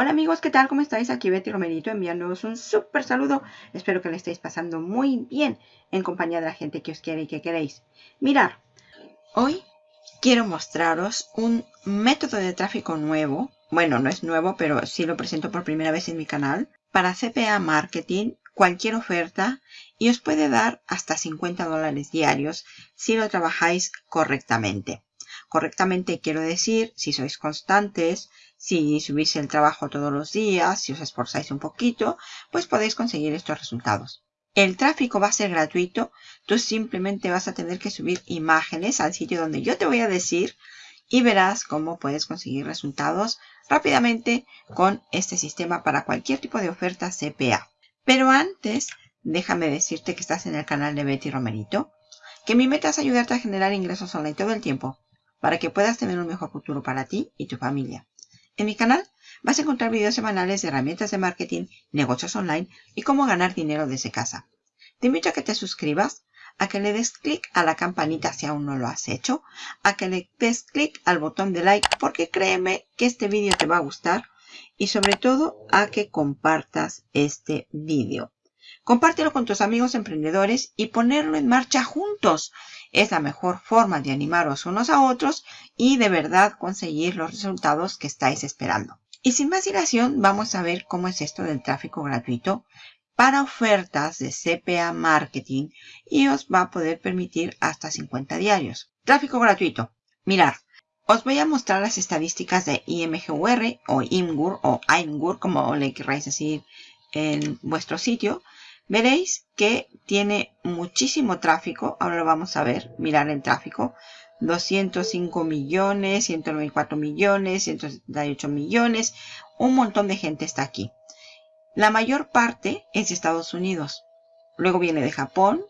Hola amigos, ¿qué tal? ¿Cómo estáis? Aquí Betty Romerito enviándoos un súper saludo. Espero que le estéis pasando muy bien en compañía de la gente que os quiere y que queréis. Mirar, hoy quiero mostraros un método de tráfico nuevo. Bueno, no es nuevo, pero sí lo presento por primera vez en mi canal. Para CPA Marketing, cualquier oferta y os puede dar hasta 50 dólares diarios si lo trabajáis correctamente. Correctamente quiero decir, si sois constantes, si subís el trabajo todos los días, si os esforzáis un poquito, pues podéis conseguir estos resultados. El tráfico va a ser gratuito. Tú simplemente vas a tener que subir imágenes al sitio donde yo te voy a decir y verás cómo puedes conseguir resultados rápidamente con este sistema para cualquier tipo de oferta CPA. Pero antes, déjame decirte que estás en el canal de Betty Romerito, que mi meta es ayudarte a generar ingresos online todo el tiempo para que puedas tener un mejor futuro para ti y tu familia. En mi canal vas a encontrar videos semanales de herramientas de marketing, negocios online y cómo ganar dinero desde casa. Te invito a que te suscribas, a que le des clic a la campanita si aún no lo has hecho, a que le des clic al botón de like porque créeme que este vídeo te va a gustar y sobre todo a que compartas este vídeo. Compártelo con tus amigos emprendedores y ponerlo en marcha juntos. Es la mejor forma de animaros unos a otros y de verdad conseguir los resultados que estáis esperando. Y sin más dilación, vamos a ver cómo es esto del tráfico gratuito para ofertas de CPA Marketing y os va a poder permitir hasta 50 diarios. Tráfico gratuito. Mirar, os voy a mostrar las estadísticas de IMGUR o IMGUR o IMGUR, como le queráis decir en vuestro sitio veréis que tiene muchísimo tráfico. Ahora lo vamos a ver, mirar el tráfico. 205 millones, 194 millones, 178 millones. Un montón de gente está aquí. La mayor parte es de Estados Unidos. Luego viene de Japón,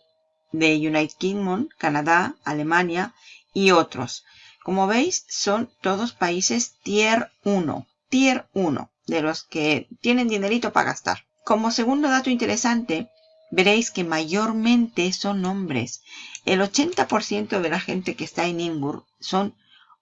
de United Kingdom, Canadá, Alemania y otros. Como veis, son todos países tier 1. Tier 1, de los que tienen dinerito para gastar. Como segundo dato interesante, veréis que mayormente son hombres. El 80% de la gente que está en Inbur son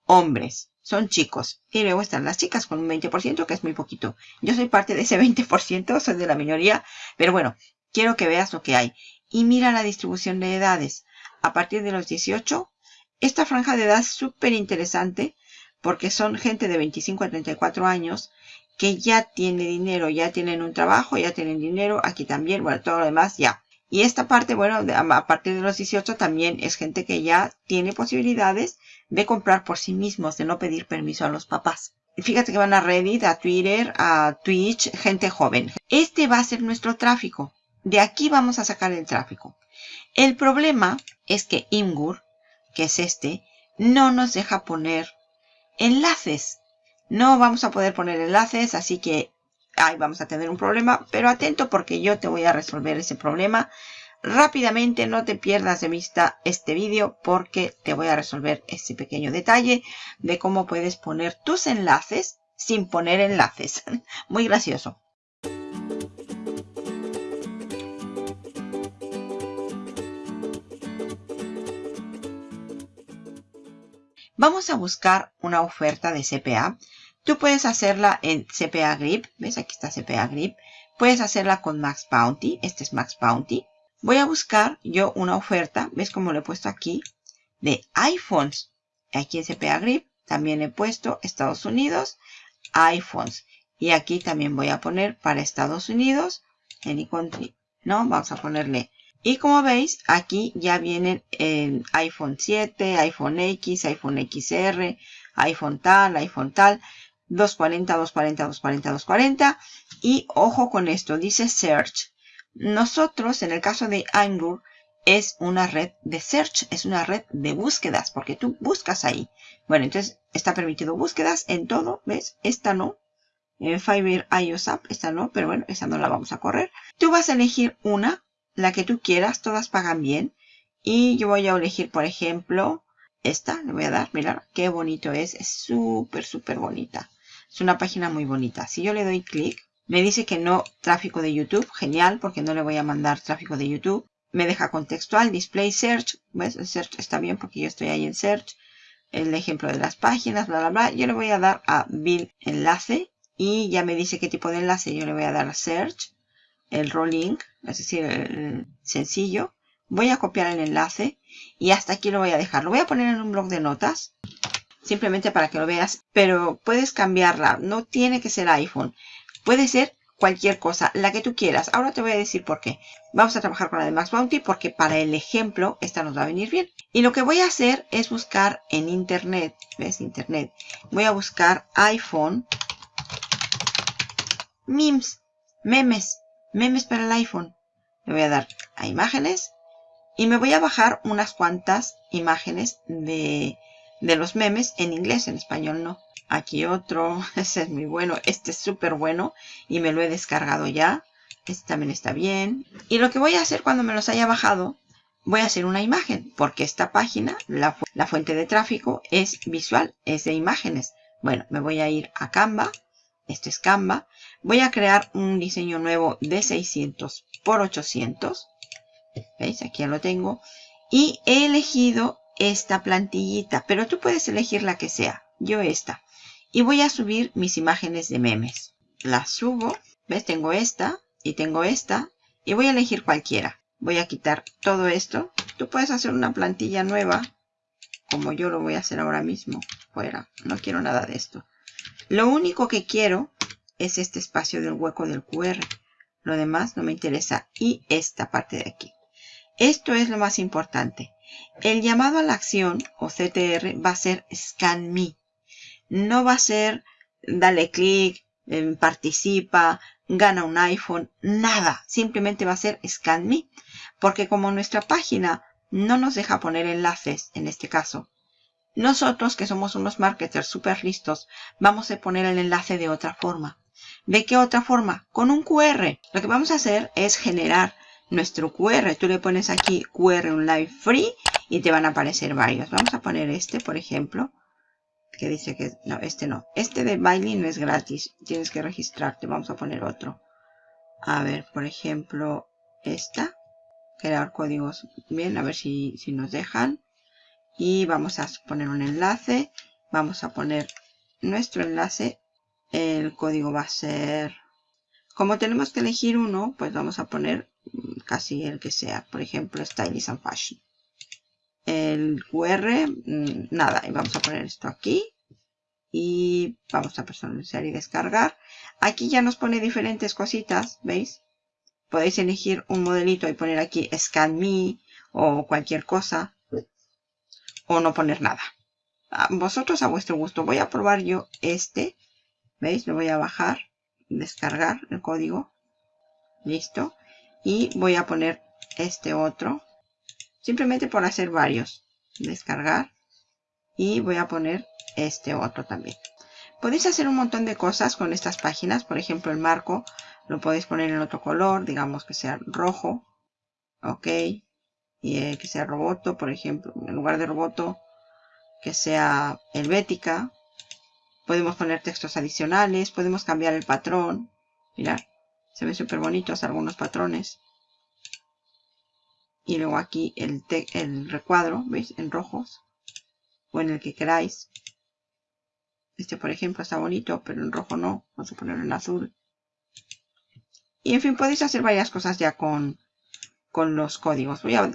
hombres, son chicos. Y luego están las chicas con un 20%, que es muy poquito. Yo soy parte de ese 20%, soy de la minoría. Pero bueno, quiero que veas lo que hay. Y mira la distribución de edades. A partir de los 18, esta franja de edad es súper interesante porque son gente de 25 a 34 años que ya tiene dinero, ya tienen un trabajo, ya tienen dinero, aquí también, bueno, todo lo demás ya. Y esta parte, bueno, a partir de los 18 también es gente que ya tiene posibilidades de comprar por sí mismos, de no pedir permiso a los papás. Fíjate que van a Reddit, a Twitter, a Twitch, gente joven. Este va a ser nuestro tráfico. De aquí vamos a sacar el tráfico. El problema es que Imgur, que es este, no nos deja poner enlaces. No vamos a poder poner enlaces, así que ahí vamos a tener un problema. Pero atento porque yo te voy a resolver ese problema. Rápidamente, no te pierdas de vista este vídeo porque te voy a resolver ese pequeño detalle de cómo puedes poner tus enlaces sin poner enlaces. Muy gracioso. Vamos a buscar una oferta de CPA. Tú puedes hacerla en CPA Grip. ¿Ves? Aquí está CPA Grip. Puedes hacerla con Max Bounty. Este es Max Bounty. Voy a buscar yo una oferta. ¿Ves cómo lo he puesto aquí? De iPhones. Aquí en CPA Grip también he puesto Estados Unidos, iPhones. Y aquí también voy a poner para Estados Unidos, any country. ¿No? Vamos a ponerle y como veis, aquí ya vienen el iPhone 7, iPhone X, iPhone XR, iPhone tal, iPhone tal, 240, 240, 240, 240. Y ojo con esto, dice Search. Nosotros, en el caso de Angur, es una red de search, es una red de búsquedas, porque tú buscas ahí. Bueno, entonces está permitido búsquedas en todo, ¿ves? Esta no. En Fiverr iOS App, esta no, pero bueno, esa no la vamos a correr. Tú vas a elegir una la que tú quieras, todas pagan bien. Y yo voy a elegir, por ejemplo, esta, le voy a dar, mirad qué bonito es, es súper, súper bonita. Es una página muy bonita. Si yo le doy clic, me dice que no tráfico de YouTube, genial, porque no le voy a mandar tráfico de YouTube. Me deja contextual, display search, ¿ves? El search está bien porque yo estoy ahí en search. El ejemplo de las páginas, bla, bla, bla. Yo le voy a dar a bill enlace y ya me dice qué tipo de enlace. Yo le voy a dar a search, el raw link, es decir, el sencillo. Voy a copiar el enlace y hasta aquí lo voy a dejar. Lo voy a poner en un blog de notas, simplemente para que lo veas, pero puedes cambiarla. No tiene que ser iPhone. Puede ser cualquier cosa, la que tú quieras. Ahora te voy a decir por qué. Vamos a trabajar con la de Max Bounty porque para el ejemplo esta nos va a venir bien. Y lo que voy a hacer es buscar en internet, ¿ves? Internet. Voy a buscar iPhone memes, memes, memes para el iPhone. Le voy a dar a imágenes y me voy a bajar unas cuantas imágenes de, de los memes en inglés, en español no. Aquí otro, ese es muy bueno, este es súper bueno y me lo he descargado ya. Este también está bien. Y lo que voy a hacer cuando me los haya bajado, voy a hacer una imagen, porque esta página, la, la fuente de tráfico, es visual, es de imágenes. Bueno, me voy a ir a Canva, esto es Canva. Voy a crear un diseño nuevo de 600 por 800. ¿Veis? Aquí ya lo tengo. Y he elegido esta plantillita, pero tú puedes elegir la que sea. Yo esta y voy a subir mis imágenes de memes. Las subo, ¿ves? Tengo esta y tengo esta y voy a elegir cualquiera. Voy a quitar todo esto. Tú puedes hacer una plantilla nueva como yo lo voy a hacer ahora mismo. Fuera, no quiero nada de esto. Lo único que quiero es este espacio del hueco del QR. Lo demás no me interesa. Y esta parte de aquí. Esto es lo más importante. El llamado a la acción o CTR va a ser Scan Me no va a ser dale clic, em, participa, gana un iPhone, nada. Simplemente va a ser Scan Me. Porque como nuestra página no nos deja poner enlaces, en este caso, nosotros que somos unos marketers súper listos, vamos a poner el enlace de otra forma. ¿De qué otra forma? Con un QR. Lo que vamos a hacer es generar nuestro QR. Tú le pones aquí QR un live free y te van a aparecer varios. Vamos a poner este, por ejemplo que dice que no, este no. Este de Bailey no es gratis. Tienes que registrarte. Vamos a poner otro. A ver, por ejemplo, esta. Crear códigos. Bien, a ver si, si nos dejan. Y vamos a poner un enlace. Vamos a poner nuestro enlace. El código va a ser... Como tenemos que elegir uno, pues vamos a poner casi el que sea. Por ejemplo, Stylish and Fashion el QR, mm, nada, y vamos a poner esto aquí y vamos a personalizar y descargar. Aquí ya nos pone diferentes cositas, ¿veis? Podéis elegir un modelito y poner aquí Scan Me o cualquier cosa o no poner nada. vosotros a vuestro gusto. Voy a probar yo este. ¿Veis? Lo voy a bajar, descargar el código. Listo. Y voy a poner este otro Simplemente por hacer varios. Descargar. Y voy a poner este otro también. Podéis hacer un montón de cosas con estas páginas. Por ejemplo, el marco lo podéis poner en otro color. Digamos que sea rojo. Ok. Y eh, que sea roboto, por ejemplo. En lugar de roboto, que sea helvética. Podemos poner textos adicionales. Podemos cambiar el patrón. Mirad. Se ven súper bonitos algunos patrones y luego aquí el, el recuadro, ¿veis? En rojos o en el que queráis. Este, por ejemplo, está bonito, pero en rojo no. Vamos a ponerlo en azul. Y en fin, podéis hacer varias cosas ya con, con los códigos. Voy a,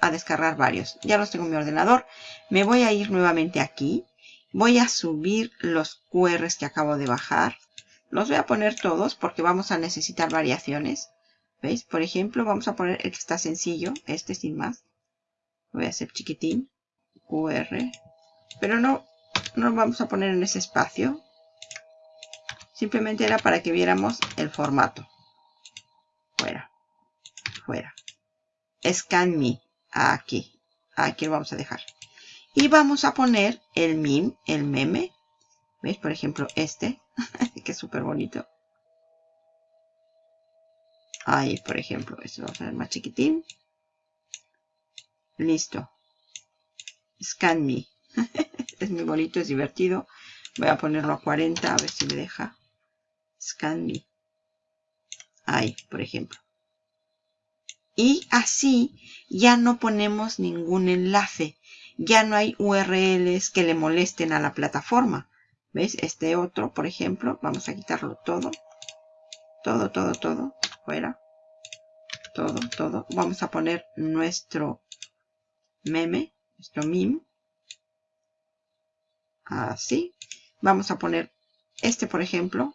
a, descargar varios. Ya los tengo en mi ordenador. Me voy a ir nuevamente aquí. Voy a subir los QRs que acabo de bajar. Los voy a poner todos porque vamos a necesitar variaciones. ¿Veis? Por ejemplo, vamos a poner el que está sencillo, este sin más. Voy a hacer chiquitín, QR. Pero no, no lo vamos a poner en ese espacio. Simplemente era para que viéramos el formato. Fuera, fuera. Scan Me, aquí. Aquí lo vamos a dejar. Y vamos a poner el meme, el meme. ¿Veis? Por ejemplo, este, que es súper bonito. Ahí, por ejemplo, esto vamos a ver más chiquitín. Listo. Scan Me. es muy bonito, es divertido. Voy a ponerlo a 40, a ver si me deja. Scan Me. Ahí, por ejemplo. Y así ya no ponemos ningún enlace. Ya no hay URLs que le molesten a la plataforma. ¿Veis? Este otro, por ejemplo, vamos a quitarlo todo. Todo, todo, todo. Fuera. Todo, todo. Vamos a poner nuestro meme, nuestro meme. Así. Vamos a poner este, por ejemplo,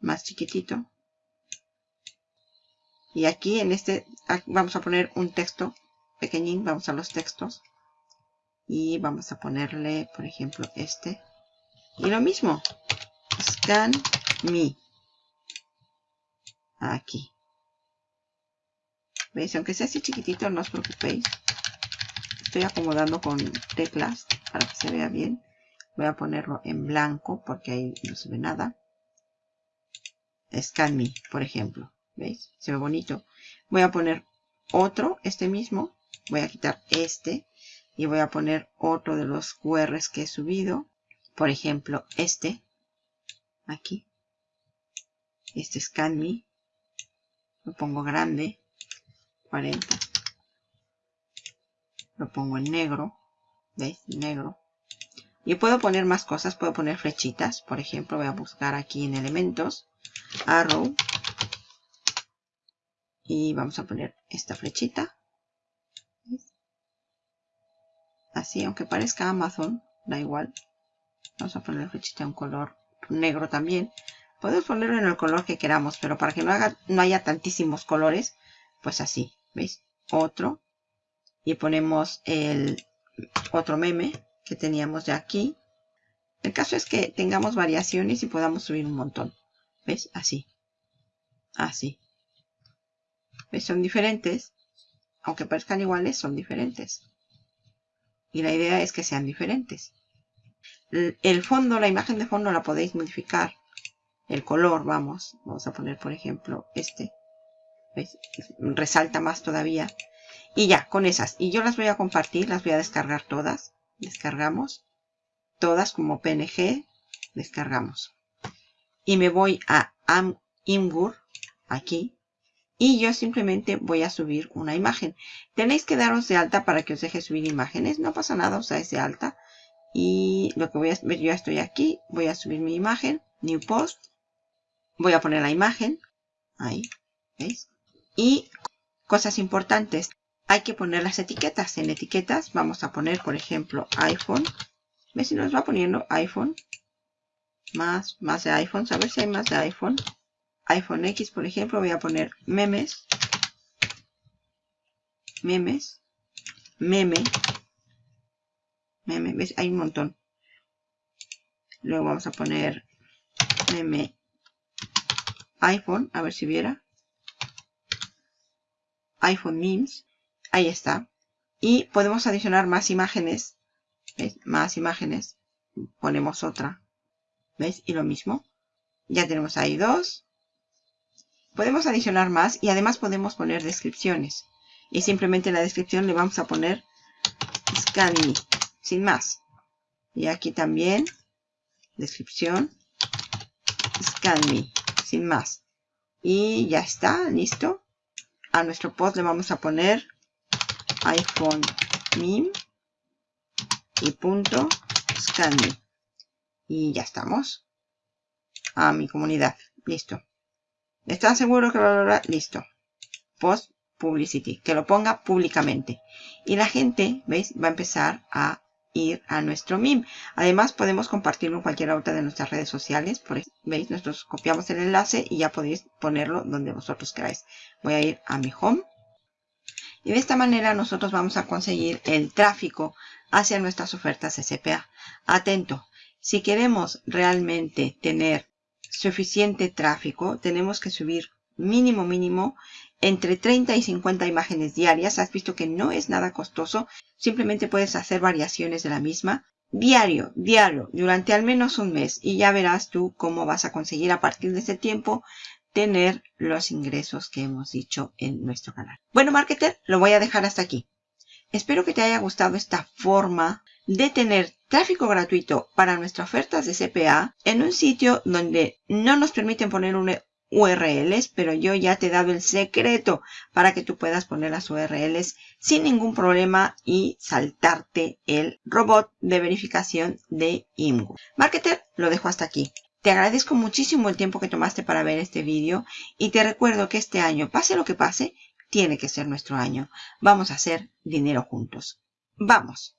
más chiquitito. Y aquí en este vamos a poner un texto pequeñín. Vamos a los textos. Y vamos a ponerle, por ejemplo, este. Y lo mismo. Scan me. Aquí. ¿Veis? Aunque sea así chiquitito, no os preocupéis. Estoy acomodando con teclas para que se vea bien. Voy a ponerlo en blanco porque ahí no se ve nada. Scan me, por ejemplo. ¿Veis? Se ve bonito. Voy a poner otro, este mismo. Voy a quitar este. Y voy a poner otro de los QRs que he subido. Por ejemplo, este. Aquí. Este Scan Me. Lo pongo grande. 40. Lo pongo en negro. ¿Veis? Negro. Y puedo poner más cosas. Puedo poner flechitas. Por ejemplo, voy a buscar aquí en elementos. Arrow. Y vamos a poner esta flechita. Así, aunque parezca Amazon, da igual. Vamos a poner flechita un color negro también. Podemos ponerlo en el color que queramos, pero para que no, haga, no haya tantísimos colores, pues así, ¿veis? Otro. Y ponemos el otro meme que teníamos ya aquí. El caso es que tengamos variaciones y podamos subir un montón. ¿Ves? Así. Así. ¿Ves? Son diferentes. Aunque parezcan iguales, son diferentes. Y la idea es que sean diferentes. El fondo, la imagen de fondo la podéis modificar. El color, vamos. Vamos a poner, por ejemplo, este. ¿Ves? Resalta más todavía. Y ya, con esas. Y yo las voy a compartir, las voy a descargar todas. Descargamos. Todas como PNG. Descargamos. Y me voy a Imgur, aquí. Y yo simplemente voy a subir una imagen. Tenéis que daros de alta para que os deje subir imágenes. No pasa nada, os dais de alta. Y lo que voy a ver, yo estoy aquí. Voy a subir mi imagen. New Post. Voy a poner la imagen. Ahí. ¿Veis? Y cosas importantes. Hay que poner las etiquetas. En etiquetas vamos a poner, por ejemplo, iPhone. ¿Ves si nos va poniendo iPhone? Más, más de iPhone. A ver si hay más de iPhone iPhone X, por ejemplo, voy a poner memes, memes, meme, meme, ¿ves? Hay un montón. Luego vamos a poner meme iPhone, a ver si viera. iPhone memes, ahí está. Y podemos adicionar más imágenes, ¿ves? Más imágenes. Ponemos otra, ¿veis? Y lo mismo. Ya tenemos ahí dos. Podemos adicionar más y además podemos poner descripciones. Y simplemente en la descripción le vamos a poner scan me, sin más. Y aquí también, descripción, scan me, sin más. Y ya está, listo. A nuestro post le vamos a poner iPhone meme y punto scan. Y ya estamos. A mi comunidad. Listo. ¿Están seguros que lo logra? Listo. Post publicity. Que lo ponga públicamente. Y la gente, ¿veis? Va a empezar a ir a nuestro meme. Además, podemos compartirlo en cualquier otra de nuestras redes sociales. Por ¿Veis? Nosotros copiamos el enlace y ya podéis ponerlo donde vosotros queráis. Voy a ir a mi home. Y de esta manera nosotros vamos a conseguir el tráfico hacia nuestras ofertas SPA. Atento, si queremos realmente tener suficiente tráfico, tenemos que subir mínimo mínimo entre 30 y 50 imágenes diarias. Has visto que no es nada costoso. Simplemente puedes hacer variaciones de la misma. Diario, diario, durante al menos un mes. Y ya verás tú cómo vas a conseguir a partir de ese tiempo tener los ingresos que hemos dicho en nuestro canal. Bueno, marketer, lo voy a dejar hasta aquí. Espero que te haya gustado esta forma de tener tráfico gratuito para nuestras ofertas de CPA en un sitio donde no nos permiten poner un, URLs, pero yo ya te he dado el secreto para que tú puedas poner las URLs sin ningún problema y saltarte el robot de verificación de IMGU. Marketer, lo dejo hasta aquí. Te agradezco muchísimo el tiempo que tomaste para ver este vídeo y te recuerdo que este año, pase lo que pase, tiene que ser nuestro año. Vamos a hacer dinero juntos. ¡Vamos!